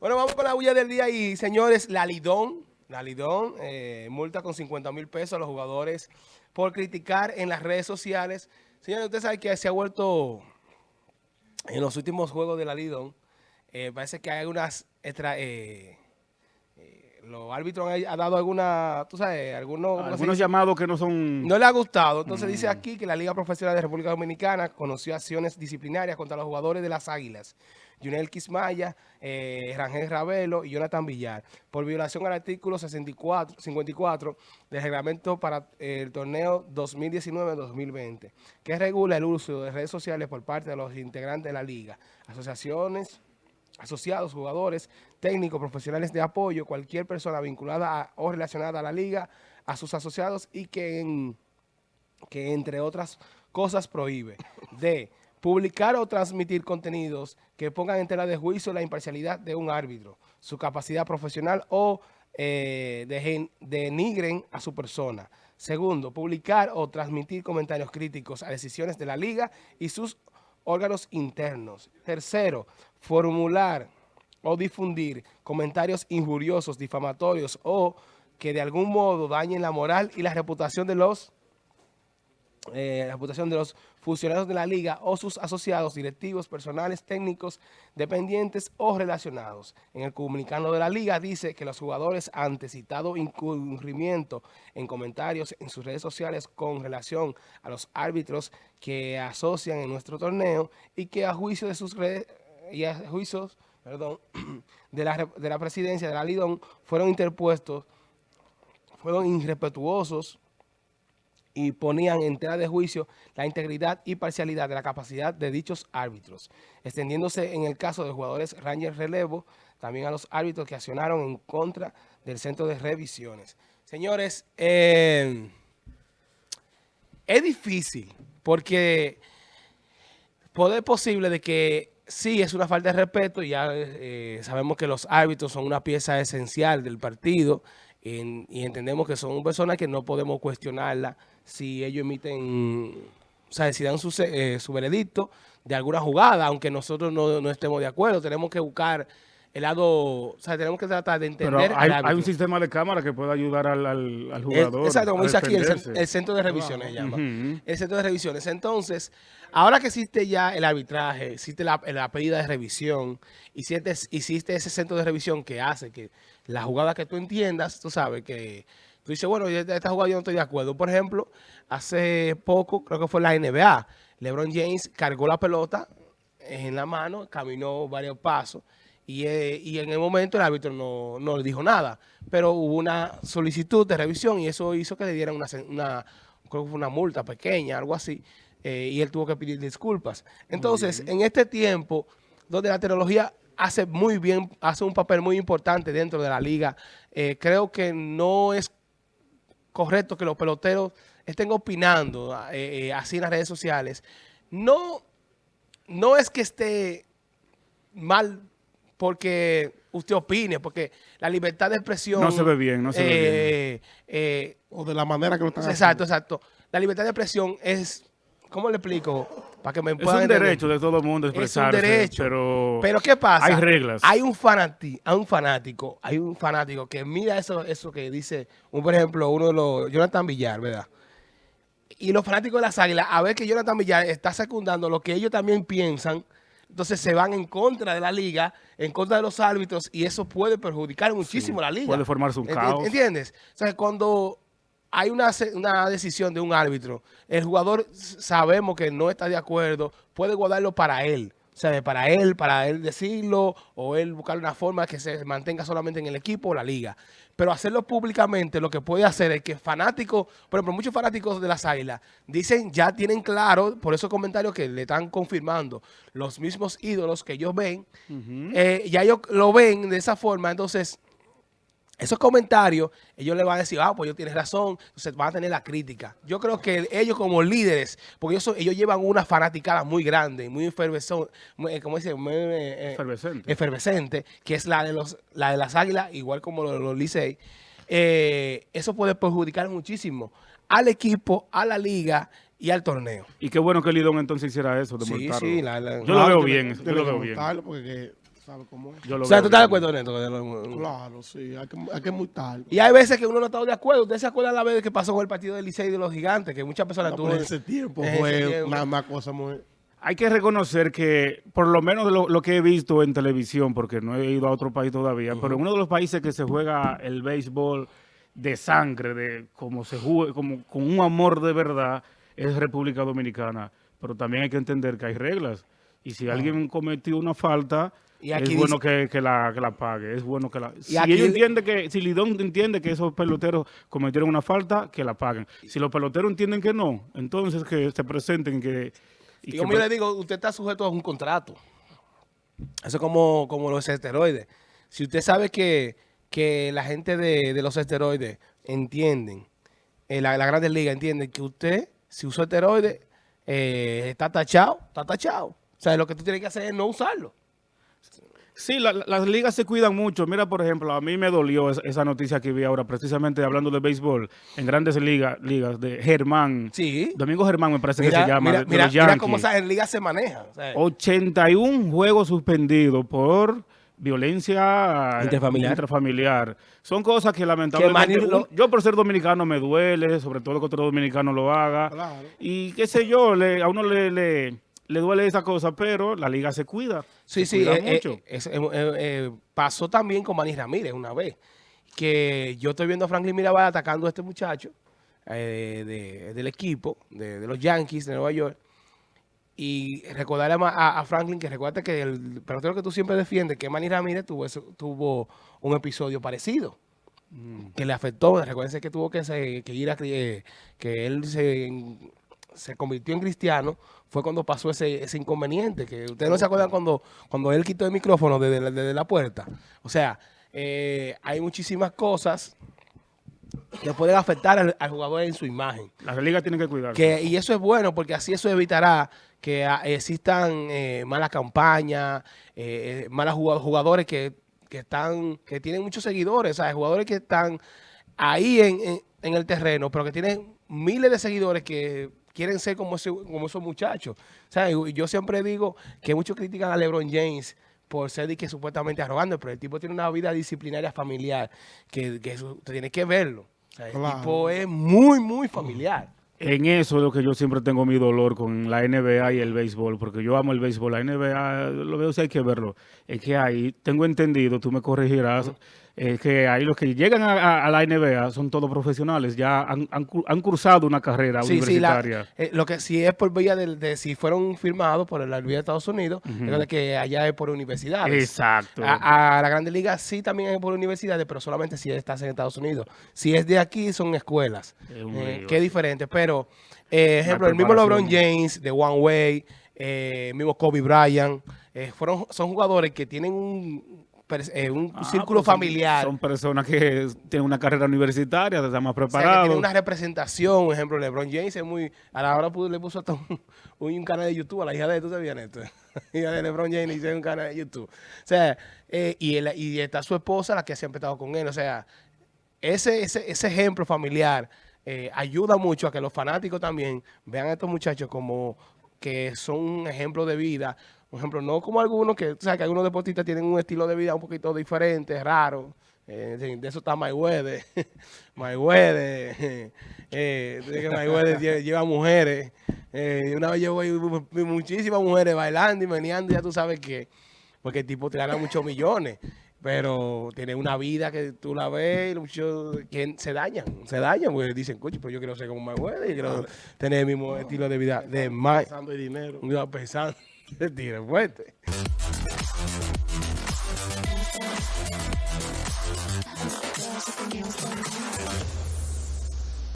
Bueno, vamos con la bulla del día y señores, la Lidón, la Lidón, eh, multa con 50 mil pesos a los jugadores por criticar en las redes sociales. Señores, usted sabe que se ha vuelto en los últimos juegos de la Lidón, eh, parece que hay algunas eh, los árbitros han, dado alguna, tú sabes, algunos... Algunos llamados que no son... No le ha gustado. Entonces dice mm. aquí que la Liga Profesional de República Dominicana conoció acciones disciplinarias contra los jugadores de las Águilas. Junel Quismaya, eh, Rangel Ravelo y Jonathan Villar, por violación al artículo 64, 54 del reglamento para el torneo 2019-2020, que regula el uso de redes sociales por parte de los integrantes de la liga, asociaciones, asociados, jugadores, técnicos, profesionales de apoyo, cualquier persona vinculada o relacionada a la liga, a sus asociados y que, que entre otras cosas prohíbe de publicar o transmitir contenidos que pongan en tela de juicio la imparcialidad de un árbitro, su capacidad profesional o eh, denigren a su persona. Segundo, publicar o transmitir comentarios críticos a decisiones de la liga y sus órganos internos. Tercero, formular o difundir comentarios injuriosos, difamatorios o que de algún modo dañen la moral y la reputación de los eh, la reputación de los funcionarios de la liga o sus asociados, directivos, personales, técnicos, dependientes o relacionados. En el comunicado de la liga dice que los jugadores ante citado incurrimiento en comentarios en sus redes sociales con relación a los árbitros que asocian en nuestro torneo y que a juicio de sus redes y a juicios perdón, de, la, de la presidencia de la Lidón fueron interpuestos, fueron irrespetuosos, y ponían en tela de juicio la integridad y parcialidad de la capacidad de dichos árbitros, extendiéndose en el caso de jugadores Rangers Relevo, también a los árbitros que accionaron en contra del centro de revisiones. Señores, eh, es difícil porque poder posible de que sí es una falta de respeto, ya eh, sabemos que los árbitros son una pieza esencial del partido y entendemos que son personas que no podemos cuestionarla si ellos emiten, o sea, si dan su, eh, su veredicto de alguna jugada, aunque nosotros no, no, estemos de acuerdo, tenemos que buscar el lado, o sea, tenemos que tratar de entender. Pero hay, un sistema de cámara que puede ayudar al, al, jugador. exacto, como dice aquí, el, centro de revisiones llama. El centro de revisiones. Entonces, ahora que existe ya el arbitraje, existe la, la pedida de revisión, y existe, existe ese centro de revisión que hace que la jugada que tú entiendas, tú sabes que Tú dices, bueno, esta jugada yo no estoy de acuerdo. Por ejemplo, hace poco, creo que fue la NBA, LeBron James cargó la pelota en la mano, caminó varios pasos y, eh, en el momento el árbitro no, le dijo nada. Pero hubo una solicitud de revisión y eso hizo que le dieran una, una creo que fue una multa pequeña, algo así, eh, y él tuvo que pedir disculpas. Entonces, en este tiempo donde la tecnología hace muy bien, hace un papel muy importante dentro de la liga, eh, creo que no es correcto que los peloteros estén opinando eh, así en las redes sociales. No, no es que esté mal porque usted opine, porque la libertad de expresión... No se ve bien, no se ve bien. o de la manera que lo están Exacto, exacto. La libertad de expresión es, ¿cómo le explico? Para que me es un derecho de todo el mundo expresarse. Es un derecho. Pero, pero ¿qué pasa? Hay reglas. Hay un, fanático, hay un fanático, hay un fanático que mira eso, eso que dice, un, por ejemplo, uno de los, Jonathan Villar, ¿verdad? Y los fanáticos de las águilas, a ver que Jonathan Villar está secundando lo que ellos también piensan, entonces se van en contra de la liga, en contra de los árbitros, y eso puede perjudicar muchísimo a la liga. Puede formarse un caos. ¿Entiendes? O sea, cuando hay una, una, decisión de un árbitro, el jugador sabemos que no está de acuerdo, puede guardarlo para él. O sea, para él, para él decirlo, o él buscar una forma que se mantenga solamente en el equipo o la liga. Pero hacerlo públicamente lo que puede hacer es que fanáticos, por ejemplo, muchos fanáticos de las águilas dicen, ya tienen claro, por esos comentarios que le están confirmando, los mismos ídolos que ellos ven, eh, ya ellos lo ven de esa forma, entonces esos comentarios, ellos le van a decir, ah, pues ellos tienen razón, entonces van a tener la crítica. Yo creo que ellos como líderes, porque ellos, ellos llevan una fanaticada muy grande, muy efervescente, eh, como dice, eh, efervescente. efervescente, que es la de los la de las águilas, igual como los, los Licey. Eh, eso puede perjudicar muchísimo al equipo, a la liga y al torneo. Y qué bueno que Lidón entonces hiciera eso, de sí, Sí, yo lo veo bien, yo lo veo bien. Porque sabe cómo es. o sea, ¿tú estás de acuerdo en esto? Claro, sí, hay que, hay que multar. Y hay veces que uno no está de acuerdo. ¿Usted se acuerda la vez que pasó con el partido del Licey de los Gigantes? Que muchas personas... No, en ese tiempo fue una, cosa muy... Hay que reconocer que, por lo menos lo, que he visto en televisión, porque no he ido a otro país todavía, pero en uno de los países que se juega el béisbol de sangre, de como se juega, como con un amor de verdad, es República Dominicana. Pero también hay que entender que hay reglas. Y si alguien cometió una falta, es bueno que, la, que, la, pague. Es bueno que la... si entiende que, si Lidón entiende que esos peloteros cometieron una falta, que la paguen. Si los peloteros entienden que no, entonces que se presenten que... Y, como yo le digo, usted está sujeto a un contrato. Eso es como, como los esteroides. Si usted sabe que, que la gente de, los esteroides entienden, eh, la, la Grandes Ligas entiende que usted, si usó esteroides, eh, está tachado, está tachado. O sea, lo que tú tienes que hacer es no usarlo. Sí, las ligas se cuidan mucho. Mira, por ejemplo, a mí me dolió esa, noticia que vi ahora, precisamente hablando de béisbol, en grandes ligas, ligas de Germán. Sí. Domingo Germán me parece que se llama. Mira, mira, mira cómo en ligas se maneja. 81 juegos suspendidos por violencia intrafamiliar. Son cosas que lamentablemente, yo por ser dominicano me duele, sobre todo que otro dominicano lo haga. Y qué sé yo, a uno le, le, duele esa cosa, pero la liga se cuida. Sí, sí, eh, eh, eh, pasó también con Manny Ramírez una vez, que yo estoy viendo a Franklin Mirabal atacando a este muchacho del equipo, de los Yankees de Nueva York, y recordarle a, Franklin que recuerda que el pelotero que tú siempre defiendes, que Manny Ramírez, tuvo, tuvo un episodio parecido. Mm. Que le afectó. Recuerden que tuvo que, ir a... Eh, que él se, convirtió en cristiano. Fue cuando pasó ese, inconveniente. Que ustedes no se acuerdan cuando, cuando él quitó el micrófono desde, la puerta. O sea, eh, hay muchísimas cosas que pueden afectar al, jugador en su imagen. Las ligas tienen que cuidar. y eso es bueno porque así eso evitará que ah, existan eh, malas campañas, eh, eh, malos jugadores que, están que tienen muchos seguidores, ¿sabes? jugadores que están ahí en, el terreno, pero que tienen miles de seguidores que quieren ser como, como esos muchachos. ¿sabes? Yo siempre digo que muchos critican a LeBron James por ser que supuestamente arrogante, pero el tipo tiene una vida disciplinaria familiar que, que tiene que verlo. El tipo es muy, muy familiar. En eso es lo que yo siempre tengo mi dolor con la NBA y el béisbol, porque yo amo el béisbol. La NBA, lo veo si hay que verlo. Es que ahí, tengo entendido, tú me corregirás, es que ahí los que llegan a, la NBA son todos profesionales, ya han, han, cursado una carrera universitaria. Sí, eh, lo que sí es por vía de, si fueron firmados por la Universidad de Estados Unidos, es que allá es por universidades. Exacto. A, la Grande Liga sí también es por universidades, pero solamente si estás en Estados Unidos. Si es de aquí, son escuelas. Eh, qué diferente. Pero, eh, ejemplo, el mismo LeBron James, de One Way, eh, mismo Kobe Bryant, fueron, son jugadores que tienen un eh, un ah, círculo pues familiar. Son personas que tienen una carrera universitaria, están más preparados. tienen una representación, por ejemplo, LeBron James es muy... A la hora le puso hasta un, canal de YouTube a la hija de... ¿Tú sabías esto? Hija de LeBron James hizo un canal de YouTube. O sea, eh, y, y está su esposa, la que se ha empezado con él. O sea, ese, ese, ese ejemplo familiar eh, ayuda mucho a que los fanáticos también vean a estos muchachos como que son un ejemplo de vida, por ejemplo, no como algunos que, o sea, que algunos deportistas tienen un estilo de vida un poquito diferente, raro. Eh, de eso está Mayweather. Mayweather. Eh, que Mayweather lleva mujeres. Eh, una vez llevo muchísimas mujeres bailando y meneando, ya tú sabes que, porque el tipo te gana muchos millones. Pero tiene una vida que tú la ves, muchos que se dañan, se dañan, porque dicen, coche, pero yo quiero ser como Mayweather, y quiero tener el mismo estilo de vida de Mike. Pensando en dinero. Pensando. Se tira